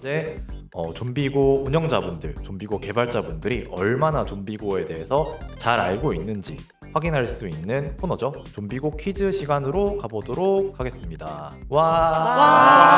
이제 어, 좀비고 운영자분들, 좀비고 개발자분들이 얼마나 좀비고에 대해서 잘 알고 있는지 확인할 수 있는 코너죠. 좀비고 퀴즈 시간으로 가보도록 하겠습니다. 와.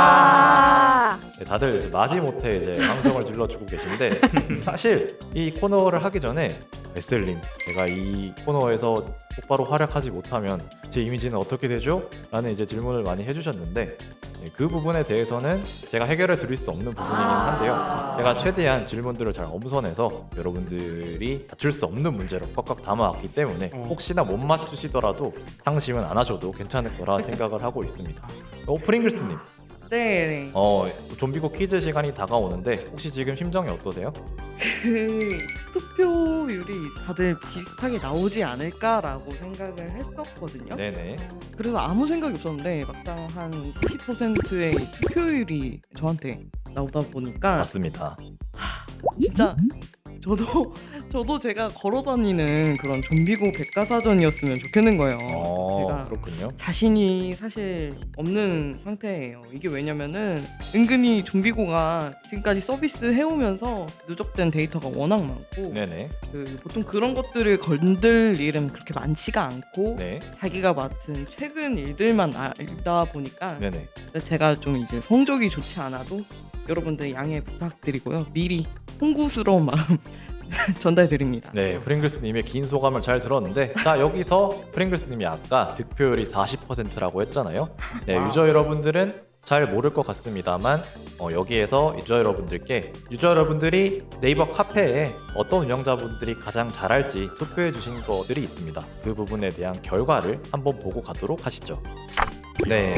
와. 네, 다들 이제 마지못해 이제 방송을 질러주고 계신데 사실 이 코너를 하기 전에 에슬린. 제가 이 코너에서 똑바로 활약하지 못하면 제 이미지는 어떻게 되죠? 라는 이제 질문을 많이 해주셨는데 네, 그 부분에 대해서는 제가 해결해 드릴 수 없는 부분이긴 한데요. 제가 최대한 질문들을 잘 엄선해서 여러분들이 맞출 수 없는 문제로 꽉꽉 담아왔기 때문에 어. 혹시나 못 맞추시더라도 상심은 안 하셔도 괜찮을 거라 생각을 하고 있습니다. 어, 프링글스님 네, 어 좀비고 퀴즈 시간이 다가오는데 혹시 지금 심정이 어떠세요? 그 투표율이 다들 비슷하게 나오지 않을까라고 생각을 했었거든요. 네네 그래서 아무 생각이 없었는데 막상 한 40%의 투표율이 저한테 나오다 보니까 맞습니다. 진짜 저도 저도 제가 걸어다니는 그런 좀비고 백과사전이었으면 좋겠는 거예요. 어 제가 그렇군요. 자신이 사실 없는 상태예요. 이게 왜냐면은 은근히 좀비고가 지금까지 서비스 해오면서 누적된 데이터가 워낙 많고 네네 그 보통 그런 것들을 건들 일은 그렇게 많지가 않고 네 자기가 맡은 최근 일들만 알다 보니까 네네 제가 좀 이제 성적이 좋지 않아도 여러분들 양해 부탁드리고요. 미리 송구스러운 마음 전달드립니다. 네 프링글스님의 긴 소감을 잘 들었는데 자 여기서 프링글스님이 아까 득표율이 40%라고 했잖아요. 네 와우. 유저 여러분들은 잘 모를 것 같습니다만 어, 여기에서 유저 여러분들께 유저 여러분들이 네이버 카페에 어떤 운영자분들이 가장 잘할지 투표해 주신 것들이 있습니다. 그 부분에 대한 결과를 한번 보고 가도록 하시죠. 네.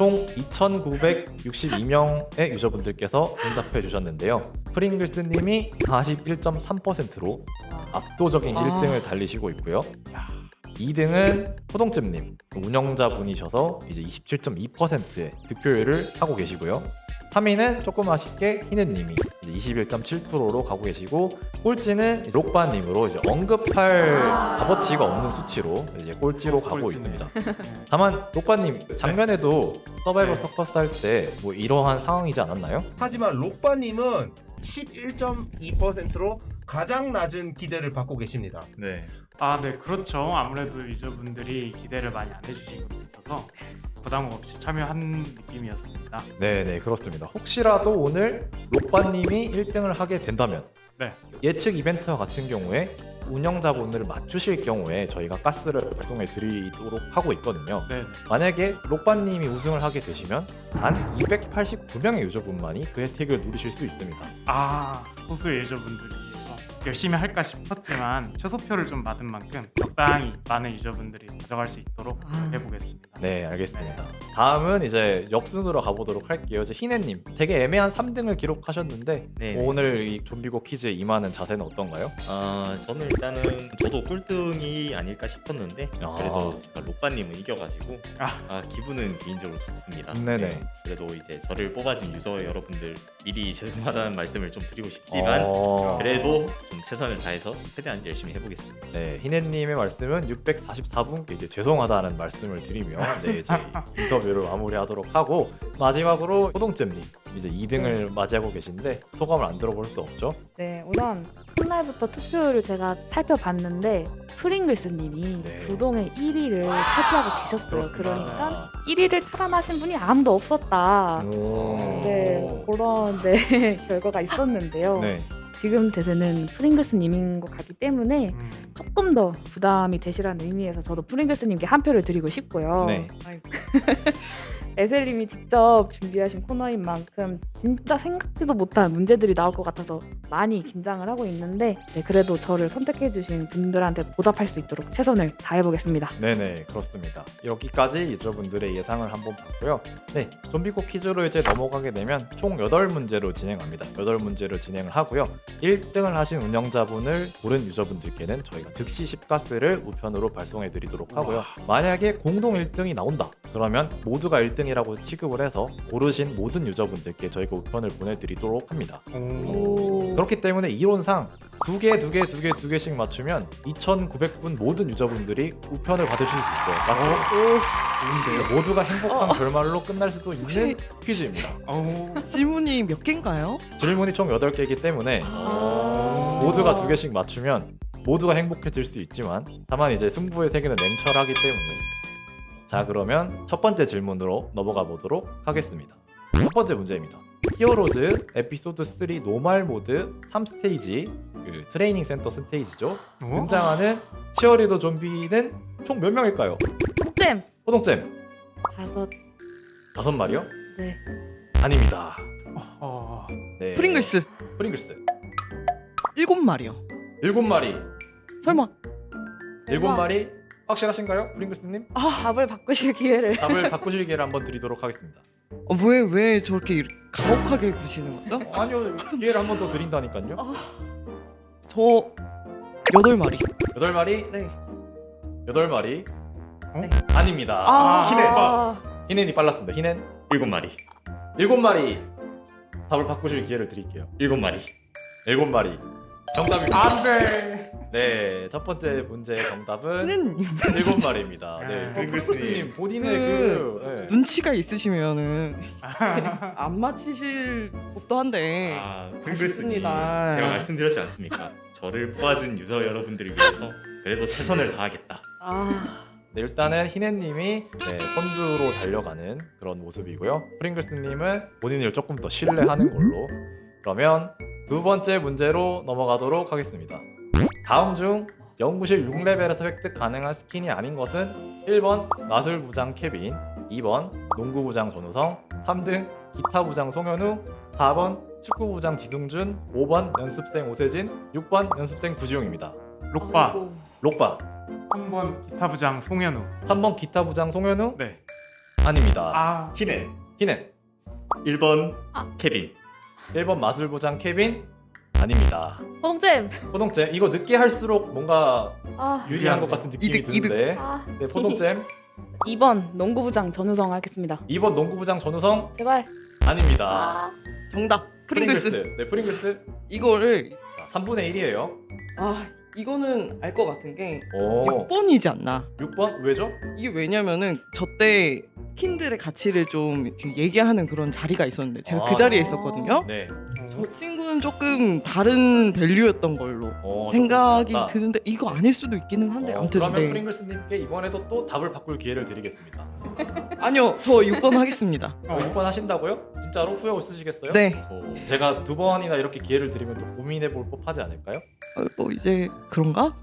총 2,962명의 유저분들께서 응답해 주셨는데요. 프링글스님이 41.3%로 압도적인 아. 1등을 달리시고 있고요. 2등은 호동잼님 운영자분이셔서 이제 27.2%의 득표율을 하고 계시고요. 3위는 조금 아쉽게 희는님이 21.7%로 가고 계시고 꼴찌는 록바님으로 이제 언급할 값어치가 없는 수치로 이제 꼴찌로 가고 꼴찌네. 있습니다. 다만 록바님 작년에도 서바이벌 서커스 할 때 뭐 이러한 상황이지 않았나요? 하지만 록바님은 11.2%로 가장 낮은 기대를 받고 계십니다. 네. 아, 네, 그렇죠. 아무래도 유저분들이 기대를 많이 안 해주시고 있어서 부담 없이 참여한 느낌이었습니다. 네네 그렇습니다. 혹시라도 오늘 록바님이 1등을 하게 된다면 네. 예측 이벤트와 같은 경우에 운영자분을 맞추실 경우에 저희가 가스를 발송해 드리도록 하고 있거든요. 네, 만약에 록바님이 우승을 하게 되시면 단 289명의 유저분만이 그 혜택을 누리실 수 있습니다. 아, 소수의 유저분들이 열심히 할까 싶었지만 최소표를 좀 받은 만큼 적당히 많은 유저분들이 가져갈 수 있도록 아. 해보겠습니다. 네 알겠습니다. 다음은 이제 역순으로 가보도록 할게요. 이제 희네님 되게 애매한 3등을 기록하셨는데 네. 오늘 이 좀비고 퀴즈에 임하는 자세는 어떤가요? 아 저는 일단은 저도 꼴등이 아닐까 싶었는데 아. 그래도 제가 록바님은 이겨가지고 아. 아, 기분은 개인적으로 좋습니다. 네네. 그래도 이제 저를 뽑아준 유저 여러분들 미리 죄송하다는 말씀을 좀 드리고 싶지만 어... 그래도 좀 최선을 다해서 최대한 열심히 해보겠습니다. 네, 희네님의 말씀은 644분께 이제 죄송하다는 말씀을 드리며 네, 이제 인터뷰를 마무리하도록 하고 마지막으로 호동잼님 이제 2등을 맞이하고 계신데 소감을 안 들어볼 수 없죠? 네, 우선 첫날부터 투표율을 제가 살펴봤는데 프링글스님이 네. 부동의 1위를 차지하고 계셨어요. 그러니까 1위를 탈환하신 분이 아무도 없었다. 오... 네, 그런 네, 결과가 있었는데요. 네. 지금 대세는 프링글스님인 것 같기 때문에 음, 조금 더 부담이 되시라는 의미에서 저도 프링글스님께 한 표를 드리고 싶고요. 네. 에셀님이 직접 준비하신 코너인 만큼 진짜 생각지도 못한 문제들이 나올 것 같아서 많이 긴장을 하고 있는데 네, 그래도 저를 선택해주신 분들한테 보답할 수 있도록 최선을 다해보겠습니다. 네네 그렇습니다. 여기까지 유저분들의 예상을 한번 봤고요. 네, 좀비고 퀴즈로 이제 넘어가게 되면 총 8문제로 진행합니다. 8문제로 진행을 하고요. 1등을 하신 운영자분을 고른 유저분들께는 저희가 즉시 10가스를 우편으로 발송해 드리도록 하고요. 만약에 공동 1등이 나온다. 그러면 모두가 1등이 라고 취급을 해서 고르신 모든 유저분들께 저희가 우편을 보내드리도록 합니다. 그렇기 때문에 이론상 두 개, 두 개, 두 개, 두 개씩 맞추면 2,900분 모든 유저분들이 우편을 받으실 수 있어요. 맞습니다. 모두가 행복한 결말로 끝날 수도 있는 혹시- 퀴즈입니다. 어우, 질문이 몇 개인가요? 질문이 총 8개이기 때문에 모두가 두 개씩 맞추면 모두가 행복해질 수 있지만 다만 이제 승부의 세계는 냉철하기 때문에 자 그러면 첫 번째 질문으로 넘어가 보도록 하겠습니다. 첫 번째 문제입니다. 히어로즈 에피소드 3 normal 모드 3스테이지 그 트레이닝 센터 스테이지죠? 어? 등장하는 치어리더 좀비는 총 몇 명일까요? 쌤 호동잼! 다섯. 다섯 마리요? 네. 아닙니다. 어, 네. 프링글스. 프링글스. 일곱 마리요. 일곱 마리. 설마. 일곱 마리 확실하신가요? 프링글스님? 답을 바꾸실 기회를 답을 바꾸실 기회를 한번 드리도록 하겠습니다. 어, 왜, 왜 저렇게 이렇게 가혹하게 구시는 거죠? 아니요, 기회를 한 번 더 드린다니까요. 저 여덟 마리. 여덟 마리, 네. 여덟 마리. 어? 아닙니다. 아, 히넨, 히넨이 빨랐습니다. 히넨 일곱 마리. 일곱 마리. 답을 바꾸실 기회를 드릴게요. 일곱 마리. 일곱 마리. 정답입니다. 안 돼. 네, 첫 번째 문제의 정답은 는 일곱 마리입니다. 네, 네. 프링글스님 본인의 그 그, 네. 눈치가 있으시면은 안 맞히실 법도 한데. 아, 아쉽습니다. 제가 말씀드렸지 않습니까? 저를 뽑아준 유저 여러분들을 위해서 그래도 최선을 다하겠다. 아, 네, 일단은 희네님이 네, 선두로 달려가는 그런 모습이고요. 프링글스님은 본인을 조금 더 신뢰하는 걸로. 그러면 두 번째 문제로 넘어가도록 하겠습니다. 다음 중 연구실 6레벨에서 획득 가능한 스킨이 아닌 것은 1번 마술부장 케빈, 2번 농구부장 전우성, 3등 기타부장 송현우, 4번 축구부장 지승준, 5번 연습생 오세진, 6번 연습생 구지용입니다. 록바. 록바 3번 기타 부장 송현우. 3번 기타부장 송현우 네. 아닙니다. 아, 히넨. 희네 1번 아. 케빈. 1번 마술부장 케빈 아닙니다. 포동잼 포동잼 이거 늦게 할수록 뭔가 아, 유리한 것 같은 느낌이 이득, 이득. 드는데 아네 포동잼 2번 농구부장 전우성 하겠습니다 2번 농구부장 전우성 제발 아닙니다. 아 정답. 프링글스. 네 프링글스 이거를 자, 3분의 1이에요. 아 이거는 알 것 같은 게 오 6번이지 않나. 6번 왜죠? 이게 왜냐면은 저때 킨들의 가치를 좀 얘기하는 그런 자리가 있었는데 제가 아. 그 자리에 있었거든요. 네 저 친구는 조금 다른 밸류였던 걸로 어, 생각이 조금 드는데 이거 아닐 수도 있기는 한데 어, 아무튼 그러면 네. 프링글스님께 이번에도 또 답을 바꿀 기회를 드리겠습니다. 아니요 저 6번 하겠습니다. 어, 6번 하신다고요? 진짜로 후회 없으시겠어요? 네. 오. 제가 두 번이나 이렇게 기회를 드리면 또 고민해 볼 법하지 않을까요? 어, 뭐 이제 그런가?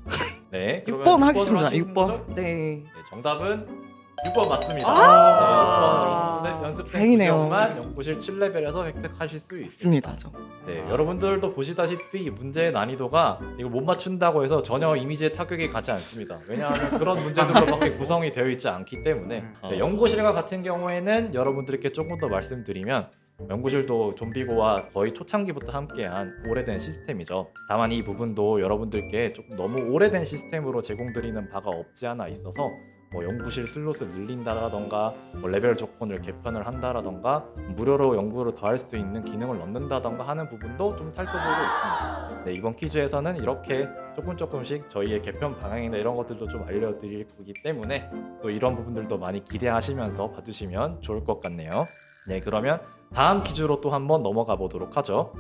네. 그러면 6번 6번으로 하겠습니다. 하시는 6번. 거죠? 네. 네, 정답은 6번 맞습니다. 아. 네, 6번 연습생. 구시험만 연구실 7레벨에서 획득하실 수 있습니다. 맞습니다. 저. 네, 여러분들도 보시다시피 이 문제의 난이도가 이거 못 맞춘다고 해서 전혀 이미지에 타격이 가지 않습니다. 왜냐하면 그런 문제들로밖에 구성이 되어 있지 않기 때문에 음. 네, 연구실과 같은 경우에는 여러분들께 조금 더 말씀드리면 연구실도 좀비고와 거의 초창기부터 함께한 오래된 시스템이죠. 다만 이 부분도 여러분들께 조금 너무 오래된 시스템으로 제공드리는 바가 없지 않아 있어서 뭐 연구실 슬롯을 늘린다라던가 뭐 레벨 조건을 개편을 한다라던가 무료로 연구를 더할 수 있는 기능을 넣는다던가 하는 부분도 좀 살펴보고 있습니다. 네, 이번 퀴즈에서는 이렇게 조금 조금씩 저희의 개편 방향이나 이런 것들도 좀 알려드릴 거기 때문에 또 이런 부분들도 많이 기대하시면서 봐주시면 좋을 것 같네요. 네, 그러면 다음 퀴즈로 또 한번 넘어가 보도록 하죠.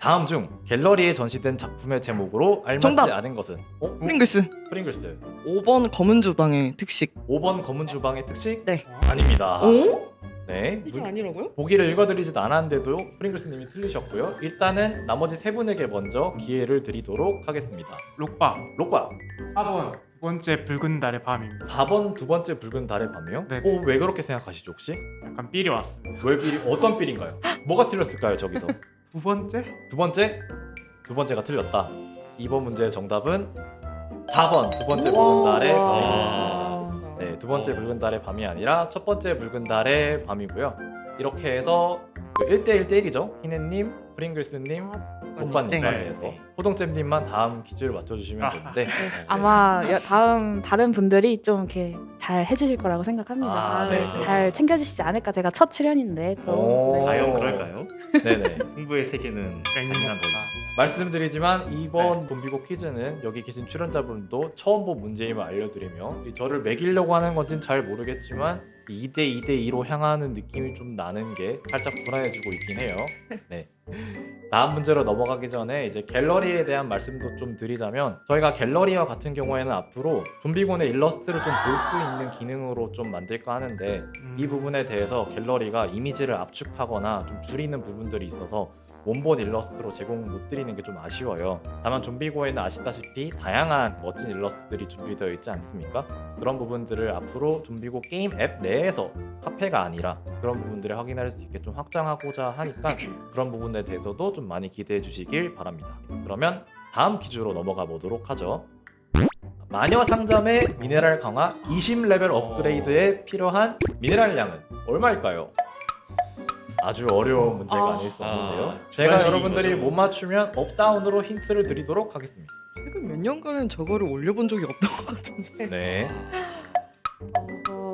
다음 중 갤러리에 전시된 작품의 제목으로 알맞지 정답! 않은 것은 어? 프링글스 프링글스 5번 검은 주방의 특식. 5번 검은 주방의 특식? 네. 아닙니다. 오? 네. 이게 문- 아니라고요? 보기를 읽어드리지도 않았는데도 프링글스님이 틀리셨고요. 일단은 나머지 세 분에게 먼저 기회를 드리도록 하겠습니다. 록바 록바 4번 두 번째 붉은 달의 밤입니다. 4번 두 번째 붉은 달의 밤이요? 네. 어, 왜 그렇게 생각하시죠 혹시? 약간 삘이 왔습니다. 왜 삘이 어떤 삘인가요? 뭐가 틀렸을까요 저기서? 두 번째? 두 번째 두 번째가 틀렸다. 이번 문제의 정답은 4번 두 번째 붉은 달의 와. 밤이었습니다. 네, 두 번째 붉은 달의 밤이 아니라 첫 번째 붉은 달의 밤이고요. 이렇게 해서 1대1 대 1이죠. 희네님, 프링글스님, 오빠님까지 네. 해서 호동잼님만 다음 퀴즈를 맞춰주시면 아. 되는데 네. 아마 여- 다음 다른 분들이 좀 이렇게 잘 해주실 거라고 생각합니다. 아, 네, 잘 챙겨주시지 않을까 제가 첫 출연인데 또 오. 네. 과연 그럴까요? 네네. 승부의 세계는 잔인한 거. 말씀드리지만 이번 네. 좀비고 퀴즈는 여기 계신 출연자분도 처음 본 문제임을 알려드리며 이 저를 매기려고 하는 건지는 잘 모르겠지만 2대 2대 2로 향하는 느낌이 좀 나는 게 살짝 불안해지고 있긴 해요. 네. 다음 문제로 넘어가기 전에 이제 갤러리에 대한 말씀도 좀 드리자면 저희가 갤러리와 같은 경우에는 앞으로 좀비곤의 일러스트를 좀 볼 수 있는 기능으로 좀 만들까 하는데 음. 이 부분에 대해서 갤러리가 이미지를 압축하거나 좀 줄이는 부분들이 있어서 원본 일러스트로 제공 못 드리는 게 좀 아쉬워요. 다만 좀비고에는 아시다시피 다양한 멋진 일러스트들이 준비되어 있지 않습니까? 그런 부분들을 앞으로 좀비고 게임 앱 내에서 카페가 아니라 그런 부분들을 확인할 수 있게 좀 확장하고자 하니까 그런 부분 에 대해서도 좀 많이 기대해 주시길 바랍니다. 그러면 다음 퀴즈로 넘어가 보도록 하죠. 마녀 상점의 미네랄 강화 20레벨 업그레이드에 필요한 미네랄 양은 얼마일까요? 아주 어려운 문제가 아. 아닐 수 없는데요. 아, 제가 여러분들이 거죠. 못 맞추면 업다운으로 힌트를 드리도록 하겠습니다. 최근 몇 년간은 저거를 올려본 적이 없던 것 같은데. 네. 어,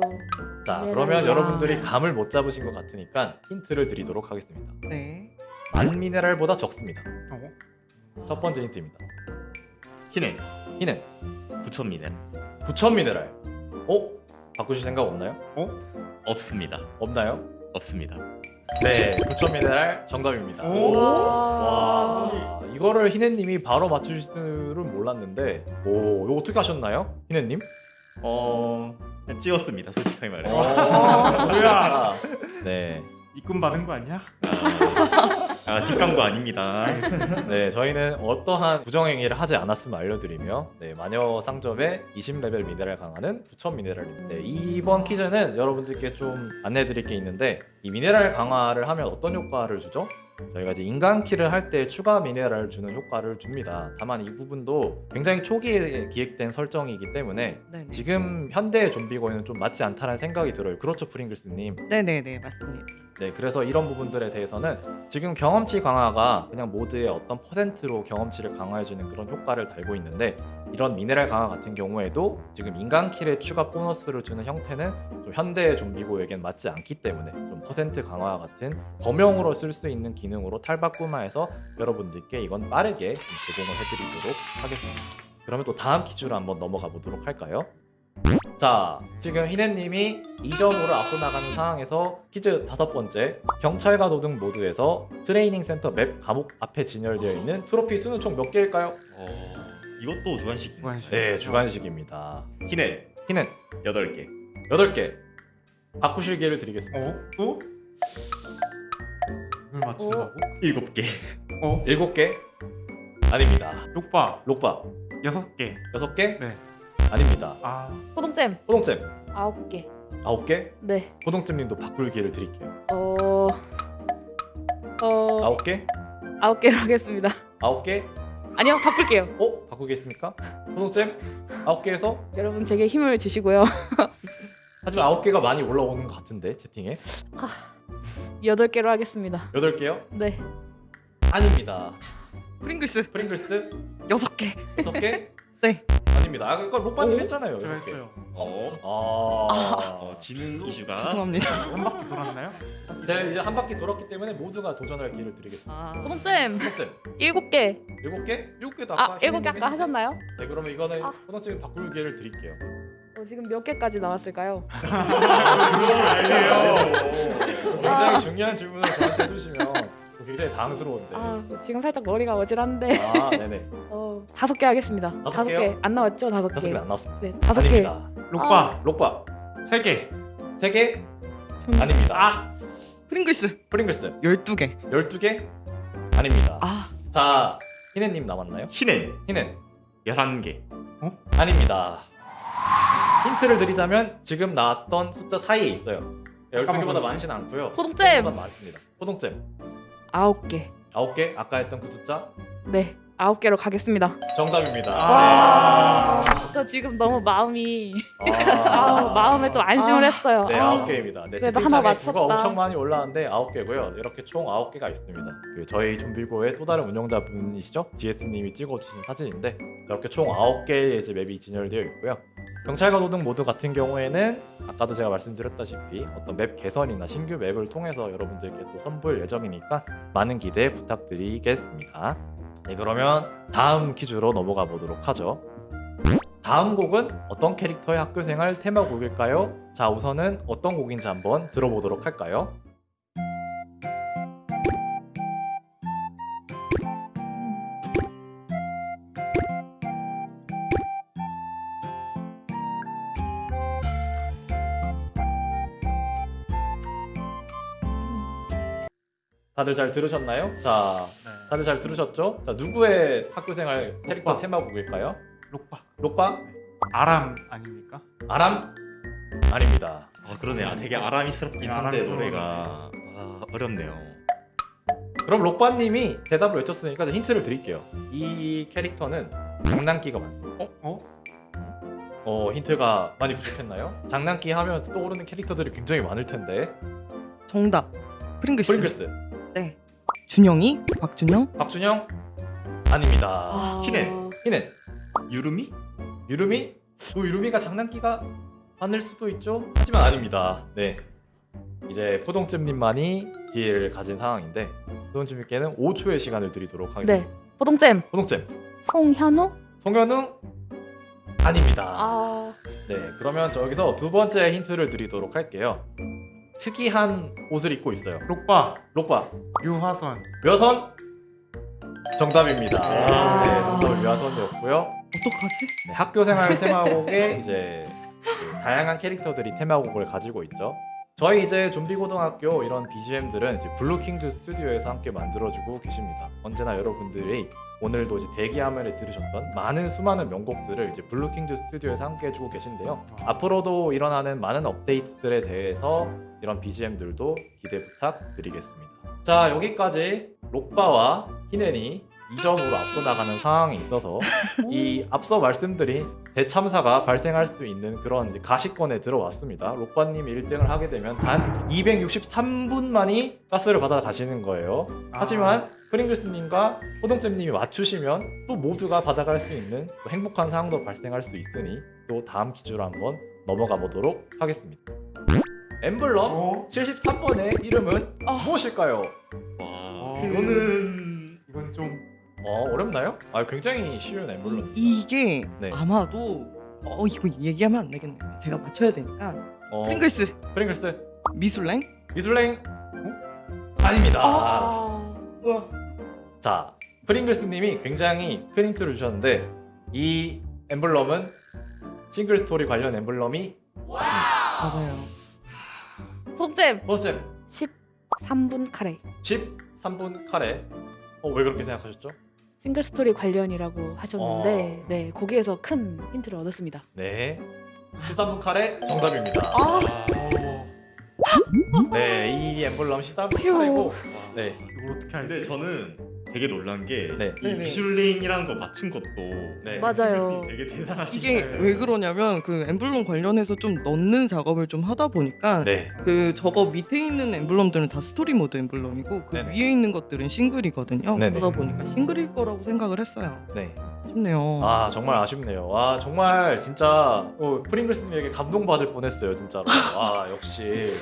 자, 그러면 양. 여러분들이 감을 못 잡으신 것 같으니까 힌트를 드리도록 하겠습니다. 네. 만 미네랄보다 적습니다. 어? 첫 번째 힌트입니다. 희는 희는 부천 미네 9천 미네랄. 어? 바꾸실 생각 없나요? 없습니다. 없나요? 없습니다. 네, 9천 미네랄 정답입니다. 오. 와, 이거를 희네님이 바로 맞추실 줄은 몰랐는데, 오, 이거 어떻게 하셨나요, 희네님? 어 그냥 찍었습니다. 솔직하게 말해. 어. 어, 뭐야? 네, 입금 받은 거 아니야? 아, 아 뒷광고 아닙니다. 네, 저희는 어떠한 부정행위를 하지 않았음을 알려드리며, 네, 마녀 상점의 20레벨 미네랄 강화는 9천 미네랄입니다. 네, 이번 퀴즈는 여러분들께 좀 안내드릴 게 있는데, 이 미네랄 강화를 하면 어떤 효과를 주죠? 저희가 이제 인간 키를 할 때 추가 미네랄을 주는 효과를 줍니다. 다만 이 부분도 굉장히 초기에 기획된 설정이기 때문에 네네. 지금 현대 좀비고에는 좀 맞지 않다는 생각이 들어요. 그렇죠, 프링글스님. 네네네 맞습니다. 네, 그래서 이런 부분들에 대해서는 지금 경험치 강화가 그냥 모드의 어떤 퍼센트로 경험치를 강화해주는 그런 효과를 달고 있는데 이런 미네랄 강화 같은 경우에도 지금 인간 킬에 추가 보너스를 주는 형태는 좀 현대 좀비고에겐 맞지 않기 때문에 좀 퍼센트 강화 같은 범용으로 쓸 수 있는 기능으로 탈바꿈화해서 여러분들께 이건 빠르게 좀 제공을 해드리도록 하겠습니다. 그러면 또 다음 퀴즈로 한번 넘어가 보도록 할까요? 자, 지금 히넨님이 2점으로 앞서 나가는 상황에서 퀴즈 다섯 번째 경찰과 도둑 모드에서 트레이닝 센터 맵 감옥 앞에 진열되어 있는 트로피 수는 총 몇 개일까요? 어, 이것도 주관식. 주관식. 네, 주관식입니다. 히넨 히넨 8개. 8개 바꾸실 기회를 드리겠습니다. 어? 또? 이걸 맞춘다고? 7개. 어? 7개? 아닙니다. 록바 록바 여섯 개. 6개? 네. 아닙니다. 아 호동잼 호동잼 아홉 개. 9개? 네. 호동잼님도 바꿀 기회를 드릴게요. 어. 어. 9개? 아홉 개로 하겠습니다. 9개? 아니요, 바꿀게요. 어? 바꾸겠습니까? 호동잼? 9개에서? 여러분 제게 힘을 주시고요. 하지만 9개가 많이 올라오는 것 같은데 채팅에 여덟 개로 하겠습니다. 8개요? 네. 아닙니다. 프링글스 프링글스 여섯 개. 6개? 네. 아닙니다. 아, 그걸 로빠님 오? 했잖아요. 제가 개. 했어요. 어, 아. 어 지능 이슈가 죄송합니다. 한 바퀴 돌았나요? 네, 이제 한 바퀴 돌았기 때문에 모두가 도전할 기회를 드리겠습니다. 아, 호동잼 일곱 개. 7개? 7개도 아까 아, 일곱 개 아까. 하셨나요? 네, 그러면 이거는 아. 호동잼 바꿀 기회를 드릴게요. 어, 지금 몇 개까지 나왔을까요? 알려요. 굉장히 중요한 질문을 저한테 해주시면 굉장히 당황스러운데. 아, 지금 살짝 머리가 어질한데. 아, 네네. 어, 다섯 개 하겠습니다. 다섯 다섯? 개안 나왔죠? 다섯 다섯 개. 개는 안 나왔습니다. 네, 다섯 개. 아닙니다. 욕바 록바 세 개. 세 개? 전- 아닙니다. 아 프링글스 프링글스 열두 개. 12개? 아닙니다. 아, 자, 희네 님 남았나요? 희는 희는 11개. 아닙니다. 힌트를 드리자면 지금 나왔던 숫자 사이에 있어요. 12개보다 까먹었네. 많지는 않고요. 호동잼 보다 많습니다. 호동잼 아홉 개. 9개? 아까 했던 그 숫자? 네, 아홉 개로 가겠습니다. 정답입니다. 아. 저 지금 너무 마음이 네. 아, 아, 마음에 좀 안심을 아. 했어요. 네, 아. 아홉 개입니다. 네, 그래도 하나 맞췄다. 엄청 많이 올라왔는데 아홉 개고요. 이렇게 총 아홉 개가 있습니다. 그 저희 좀비고의 또 다른 운영자 분이시죠? GS님이 찍어주신 사진인데 이렇게 총 아홉 개의 이제 맵이 진열되어 있고요. 경찰과 도둑 모드 같은 경우에는 아까도 제가 말씀드렸다시피 어떤 맵 개선이나 신규 맵을 통해서 여러분들께 또 선보일 예정이니까 많은 기대 부탁드리겠습니다. 네 그러면 다음 퀴즈로 넘어가 보도록 하죠. 다음 곡은 어떤 캐릭터의 학교생활 테마곡일까요? 자 우선은 어떤 곡인지 한번 들어보도록 할까요? 다들 잘 들으셨나요? 자 네. 다들 잘 들으셨죠? 자 누구의 학교생활 캐릭터 록바. 테마곡일까요? 록바 록바? 아람 아닙니까? 아람? 아닙니다. 아 그러네. 아 되게 아람이스럽긴 네, 한데 아람스러워. 노래가 아, 어렵네요. 그럼 록바님이 대답을 외쳤으니까 제가 힌트를 드릴게요. 이 캐릭터는 장난기가 많습니다. 어? 어 힌트가 많이 부족했나요? 장난기 하면 떠오르는 캐릭터들이 굉장히 많을 텐데. 정답. 프링글스. 프링글스, 네. 준영이? 박준영? 박준영 아닙니다. 아... 히넨. 히넨, 유루미? 유루미? 또 유루미가 장난기가 많을 수도 있죠. 하지만 아닙니다. 네. 이제 포동잼님만이 기회를 가진 상황인데 포동잼님께는 5초의 시간을 드리도록 하겠습니다. 네. 포동잼 포동잼, 송현우? 송현우 아닙니다. 아 네, 그러면 저기서 두 번째 힌트를 드리도록 할게요. 특이한 옷을 입고 있어요. 록바 록바, 유화선 묘선 정답입니다. 아. 네, 정답은 묘선이었고요. 어떡하지? 네, 학교 생활 테마곡에 이제 그 다양한 캐릭터들이 테마곡을 가지고 있죠. 저희 이제 좀비 고등학교 이런 BGM들은 이제 블루킹즈 스튜디오에서 함께 만들어주고 계십니다. 언제나 여러분들이 오늘도 이제 대기화면에 들으셨던 많은 수많은 명곡들을 이제 블루킹즈 스튜디오에서 함께 해주고 계신데요. 앞으로도 일어나는 많은 업데이트들에 대해서 이런 BGM들도 기대 부탁드리겠습니다. 자 여기까지 록바와 히넨이 2점으로 앞서 나가는 상황이 있어서 이 앞서 말씀드린 대참사가 발생할 수 있는 그런 이제 가시권에 들어왔습니다. 록바님이 1등을 하게 되면 단 263분만이 가스를 받아 가시는 거예요. 하지만 프링글스님과 호동잼님이 맞추시면 또 모두가 받아갈 수 있는 또 행복한 상황도 발생할 수 있으니 또 다음 퀴즈로 한번 넘어가 보도록 하겠습니다. 엠블럼 어? 73번의 이름은 아. 무엇일까요? 와 어. 이거는 이건 좀 어 어렵나요? 아 굉장히 쉬운 엠블럼. 이, 이게 네. 아마도 어 이거 얘기하면 안 되겠네요. 제가 맞춰야 되니까. 어, 프링글스 프링글스 미술랭? 미술랭 어? 아닙니다. 아... 우와. 자, 프링글스님이 굉장히 큰 힌트를 주셨는데 이 엠블럼은 싱글 스토리 관련 엠블럼이 맞아요. 포동잼 포동잼 13분 카레 13분 카레. 어, 왜 그렇게 생각하셨죠? 싱글 스토리 관련이라고 하셨는데 어. 네 거기에서 큰 힌트를 얻었습니다. 네. 13분 카레 정답입니다. 아. 어, 네, 이 엠블럼 13분 휴. 카레고 네. 이걸 어떻게 알지? 근데 저는 되게 놀란 게이 네. 네네. 미슐랭이라는 거 맞춘 것도 네. 맞아요. 되게 대단하신 이게 거예요. 왜 그러냐면 그 엠블럼 관련해서 좀 넣는 작업을 좀 하다 보니까 네. 그 저거 밑에 있는 엠블럼들은 다 스토리 모드 엠블럼이고 그 네네. 위에 있는 것들은 싱글이거든요. 네네. 그러다 보니까 싱글일 거라고 생각을 했어요. 네. 아쉽네요. 아, 정말 아쉽네요. 와, 정말 진짜 어, 프링글스님에게 감동받을 뻔했어요, 진짜로. 아, 역시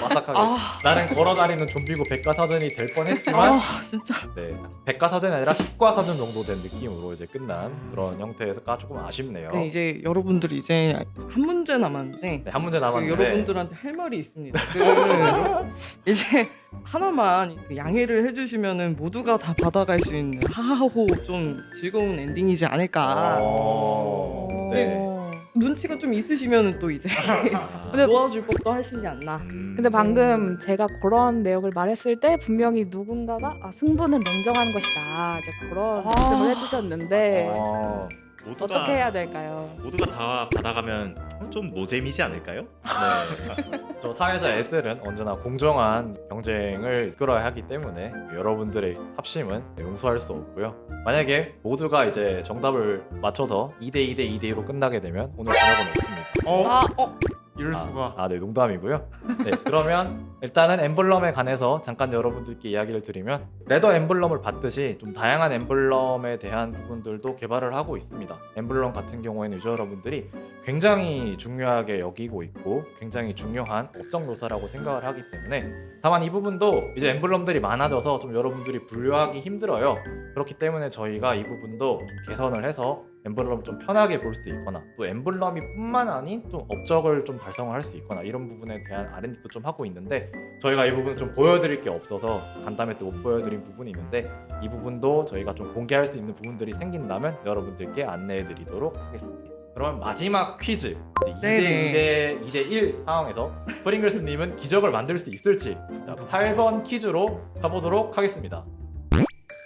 마삭하게 아 나는 걸어다니는 좀비고 백과사전이 될 뻔했지만 아 진짜 네, 백과사전이 아니라 십과사전 정도 된 느낌으로 이제 끝난 그런 형태가 조금 아쉽네요. 네, 이제 여러분들이 이제 한 문제 남았는데 네, 한 문제 그 남았는데 여러분들한테 할 말이 있습니다. 그 이제 하나만 그 양해를 해주시면은 모두가 다 받아갈 수 있는 하하호 좀 즐거운 엔딩이지 않을까. 어... 네. 어. 눈치가 좀 있으시면은 또 이제 아, 근데- 놓아줄 법도 하시지 않나. 음. 근데 방금 제가 그런 내용을 말했을 때 분명히 누군가가 아, 승부는 냉정한 것이다 이제 그런 아. 말씀을 해주셨는데 어... 모두가 어떻게 해야 될까요? 모두가 다 받아가면 좀 노잼이지 않을까요? 네. 저 사회자 SL은 언제나 공정한 경쟁을 이끌어야 하기 때문에 여러분들의 합심은 용서할 수 없고요. 만약에 모두가 이제 정답을 맞춰서 2대 2대 2대 2로 끝나게 되면 오늘 저녁은 없습니다. 어? 아 어, 이럴 수가. 아, 네, 농담이고요. 네, 그러면 일단은 엠블럼에 관해서 잠깐 여러분들께 이야기를 드리면 레더 엠블럼을 받듯이 좀 다양한 엠블럼에 대한 부분들도 개발을 하고 있습니다. 엠블럼 같은 경우에는 유저 여러분들이 굉장히 중요하게 여기고 있고 굉장히 중요한 업적 묘사라고 생각을 하기 때문에 다만 이 부분도 이제 엠블럼들이 많아져서 좀 여러분들이 분류하기 힘들어요. 그렇기 때문에 저희가 이 부분도 좀 개선을 해서 엠블럼을 좀 편하게 볼 수 있거나 또 엠블럼이 뿐만 아닌 좀 업적을 좀 달성을 할 수 있거나 이런 부분에 대한 R&D도 좀 하고 있는데 저희가 이 부분을 좀 보여드릴 게 없어서 간담회 때 못 보여드린 부분이 있는데 이 부분도 저희가 좀 공개할 수 있는 부분들이 생긴다면 여러분들께 안내해드리도록 하겠습니다. 그러면 마지막 퀴즈 이제 네네. 2대 2대 2대 1 상황에서 프링글스님은 기적을 만들 수 있을지 자, 8번 퀴즈로 가보도록 하겠습니다.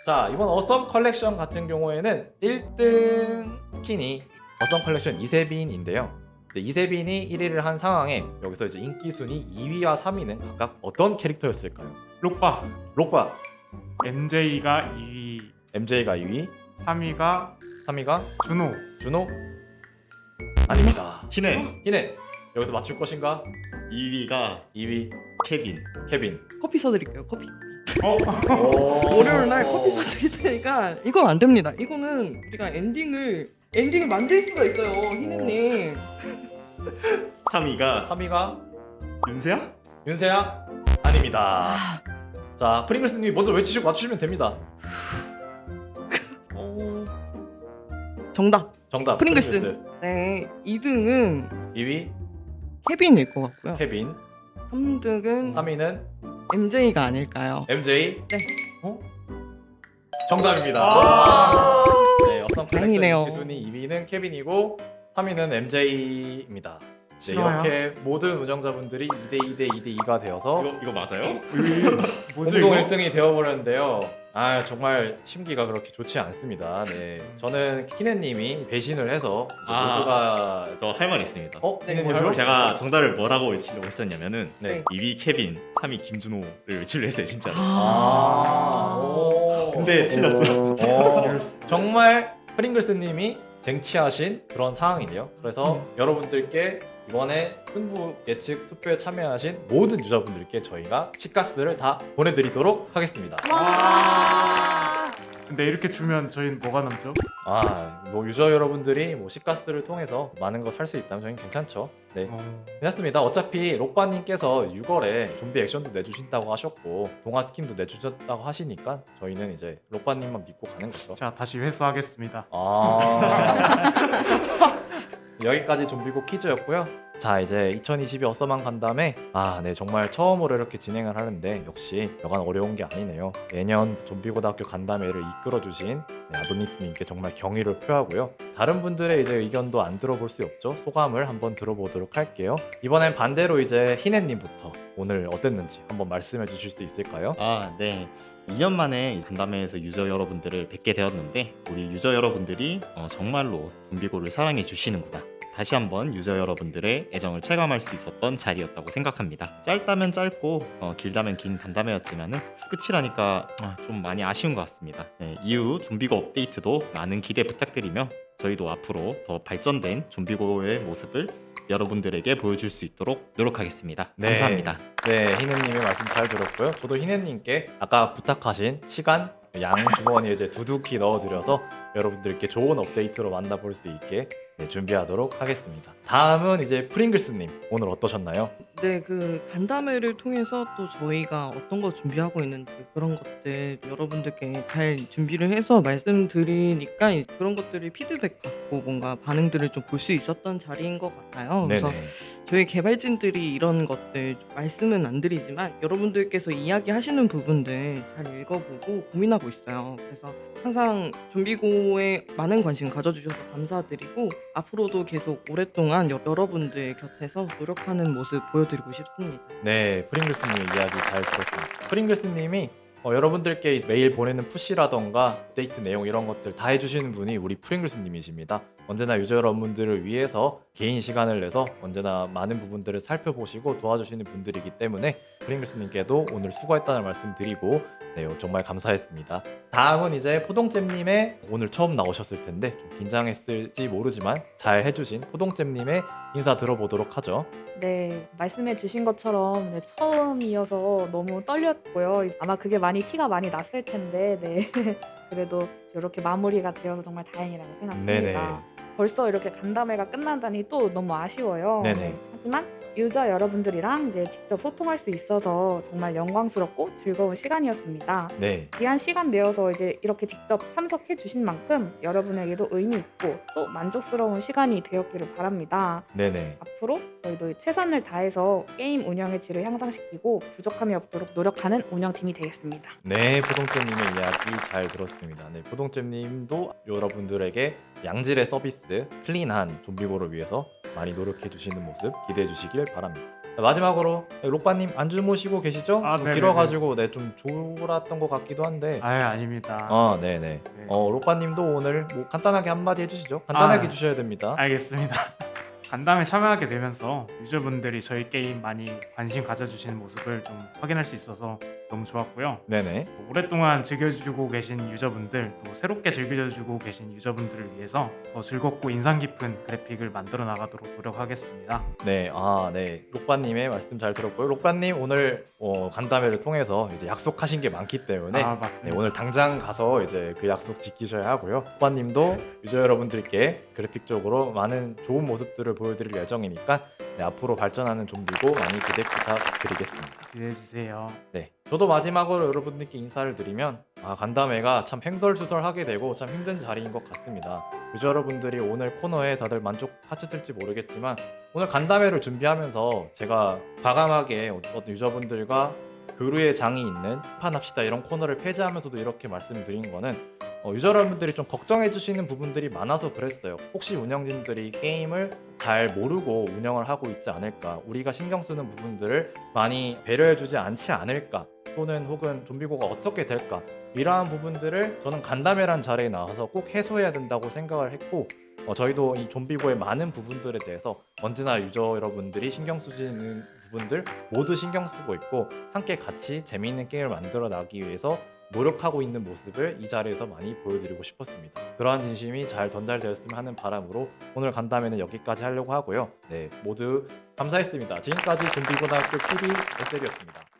자 이번 어썸 컬렉션 같은 경우에는 1등 스킨이 어썸 컬렉션 이세빈인데요. 네, 이세빈이 1위를 한 상황에 여기서 이제 인기 순위 2위와 3위는 각각 어떤 캐릭터였을까요? 록바 록바 MJ가 2위, MJ가 2위, 3위가 3위가 준호. 준호 아닙니다. 희네 희네 여기서 맞출 것인가? 2위가 2위 케빈 케빈. 커피 써드릴게요. 커피. 어? 월요일 날 커피 사드릴 테니까 이건 안 됩니다. 이거는 우리가 엔딩을 엔딩을 만들 수가 있어요, 희네님. 3위가 3위가 윤세야? 윤세야 아닙니다. 자 프링글스님이 먼저 외치시고 맞추시면 됩니다. 어... 정답. 정답 프링글스. 네, 2등은 2위 케빈일 것 같고요. 케빈. 3등은 3위는 MJ가 아닐까요? MJ. 네. 어? 정답입니다. 아. 네, 어썸 다행이네요. 컬렉션 순위 2위는 케빈이고 3위는 MJ입니다. 네? 이렇게 모든 운영자분들이 2대 2대 2대 2가 되어서 이거 이거 맞아요? 뭐죠 공동 이거? 1등이 되어버렸는데요. 아 정말 심기가 그렇게 좋지 않습니다. 네, 저는 키네님이 배신을 해서 아. 모두가 저 할 말 있습니다. 어 키네님 뭐죠? 할 말- 제가 정답을 뭐라고 외치려고 했었냐면은 네. 2위 케빈, 3위 김준호를 외치려 했어요 진짜로. 아. 오. 근데 틀렸어. 어, 정말 프링글스님이 쟁취하신 그런 상황이네요. 그래서 여러분들께 이번에 승부 예측 투표에 참여하신 모든 유저분들께 저희가 치가스를 다 보내드리도록 하겠습니다. 근데 이렇게 주면 저희는 뭐가 남죠? 아, 뭐 유저 여러분들이 뭐 시가스를 통해서 많은 거 살 수 있다면 저희는 괜찮죠. 네, 어... 괜찮습니다. 어차피 록바님께서 6월에 좀비 액션도 내주신다고 하셨고 동화 스킨도 내주셨다고 하시니까 저희는 이제 록바님만 믿고 가는 거죠. 자 다시 회수하겠습니다. 아 여기까지 좀비고 퀴즈였고요. 자 이제 2022 어서만 간담에 아 네 정말 처음으로 이렇게 진행을 하는데 역시 여간 어려운 게 아니네요. 매년 좀비고등학교 간담회를 이끌어주신 네, 아도니스님께 정말 경의를 표하고요. 다른 분들의 이제 의견도 안 들어볼 수 없죠. 소감을 한번 들어보도록 할게요. 이번엔 반대로 이제 희네님부터 오늘 어땠는지 한번 말씀해 주실 수 있을까요? 아, 네. 2년 만에 이 간담회에서 유저 여러분들을 뵙게 되었는데 우리 유저 여러분들이 어, 정말로 좀비고를 사랑해 주시는구나. 다시 한번 유저 여러분들의 애정을 체감할 수 있었던 자리였다고 생각합니다. 짧다면 짧고 어, 길다면 긴 간담회였지만은 끝이라니까 아, 좀 많이 아쉬운 것 같습니다. 네, 이후 좀비고 업데이트도 많은 기대 부탁드리며 저희도 앞으로 더 발전된 좀비고의 모습을 여러분들에게 보여줄 수 있도록 노력하겠습니다. 네. 감사합니다. 네, 희네님의 말씀 잘 들었고요. 저도 희네님께 아까 부탁하신 시간 양 주머니에 이제 두둑히 넣어드려서 여러분들께 좋은 업데이트로 만나볼 수 있게 네, 준비하도록 하겠습니다. 다음은 이제 프링글스님 오늘 어떠셨나요? 네, 그 간담회를 통해서 또 저희가 어떤 거 준비하고 있는지 그런 것들 여러분들께 잘 준비를 해서 말씀드리니까 그런 것들을 피드백 받고 뭔가 반응들을 좀 볼 수 있었던 자리인 것 같아요. 그래서 네네. 저희 개발진들이 이런 것들 말씀은 안 드리지만 여러분들께서 이야기하시는 부분들 잘 읽어보고 고민하고 있어요. 그래서 항상 좀비고 에 많은 관심 가져주셔서 감사드리고 앞으로도 계속 오랫동안 여, 여러분들 곁에서 노력하는 모습 보여드리고 싶습니다. 네, 프링글스님 이야기 잘 들었습니다. 프링글스님이 어, 여러분들께 매일 보내는 푸시라던가 데이트 내용 이런 것들 다 해주시는 분이 우리 프링글스님이십니다. 언제나 유저 여러분들을 위해서 개인 시간을 내서 언제나 많은 부분들을 살펴보시고 도와주시는 분들이기 때문에 프링글스님께도 오늘 수고했다는 말씀 드리고 네, 정말 감사했습니다. 다음은 이제 포동잼님의 오늘 처음 나오셨을 텐데 좀 긴장했을지 모르지만 잘 해주신 포동잼님의 인사 들어보도록 하죠. 네, 말씀해 주신 것처럼 네, 처음이어서 너무 떨렸고요. 아마 그게 많이 티가 많이 났을 텐데, 네. 그래도 이렇게 마무리가 되어서 정말 다행이라고 생각합니다. 네네. 벌써 이렇게 간담회가 끝난다니 또 너무 아쉬워요. 네네. 네, 하지만 유저 여러분들이랑 이제 직접 소통할 수 있어서 정말 영광스럽고 즐거운 시간이었습니다. 네. 귀한 시간 내어서 이제 이렇게 직접 참석해 주신 만큼 여러분에게도 의미 있고 또 만족스러운 시간이 되었기를 바랍니다. 네네. 앞으로 저희도 최선을 다해서 게임 운영의 질을 향상시키고 부족함이 없도록 노력하는 운영팀이 되겠습니다. 네, 포동잼님의 이야기 잘 들었습니다. 네, 포동잼님도 여러분들에게 양질의 서비스, 클린한 좀비고를 위해서 많이 노력해 주시는 모습 기대해 주시길 바랍니다. 자, 마지막으로 네, 록바님 안 주무시고 계시죠? 아, 좀 네네네. 길어가지고 네, 좀 졸았던 것 같기도 한데. 아유 아닙니다. 아, 네네. 네. 어, 록바님도 오늘 뭐 간단하게 한마디 해주시죠. 간단하게 아, 해주셔야 됩니다. 알겠습니다. 간담회 참여하게 되면서 유저분들이 저희 게임 많이 관심 가져주시는 모습을 좀 확인할 수 있어서 너무 좋았고요. 네네. 또 오랫동안 즐겨주고 계신 유저분들 또 새롭게 즐겨주고 계신 유저분들을 위해서 더 즐겁고 인상 깊은 그래픽을 만들어 나가도록 노력하겠습니다. 네, 아, 네. 록바님의 말씀 잘 들었고요. 록바님 오늘 어, 간담회를 통해서 이제 약속하신 게 많기 때문에 아 네. 오늘 당장 가서 이제 그 약속 지키셔야 하고요. 록바님도 유저 여러분들께 그래픽적으로 많은 좋은 모습들을 보여드릴 예정이니까 네, 앞으로 발전하는 좀비고 많이 기대 부탁드리겠습니다. 기대해 주세요. 네. 저도 마지막으로 여러분들께 인사를 드리면 아, 간담회가 참 횡설수설하게 되고 참 힘든 자리인 것 같습니다. 유저 여러분들이 오늘 코너에 다들 만족하셨을지 모르겠지만 오늘 간담회를 준비하면서 제가 과감하게 어떤 유저분들과 교류의 장이 있는 판합시다 이런 코너를 폐지하면서도 이렇게 말씀드린 거는 어, 유저 여러분들이 좀 걱정해 주시는 부분들이 많아서 그랬어요. 혹시 운영진들이 게임을 잘 모르고 운영을 하고 있지 않을까, 우리가 신경 쓰는 부분들을 많이 배려해 주지 않지 않을까, 또는 혹은 좀비고가 어떻게 될까. 이러한 부분들을 저는 간담회란 자리에 나와서 꼭 해소해야 된다고 생각을 했고 어, 저희도 이 좀비고의 많은 부분들에 대해서 언제나 유저 여러분들이 신경 쓰시는 부분들 모두 신경 쓰고 있고 함께 같이 재미있는 게임을 만들어 나가기 위해서 노력하고 있는 모습을 이 자리에서 많이 보여드리고 싶었습니다. 그러한 진심이 잘 전달되었으면 하는 바람으로 오늘 간담회는 여기까지 하려고 하고요. 네, 모두 감사했습니다. 지금까지 좀비고등학교 TV SL이었습니다.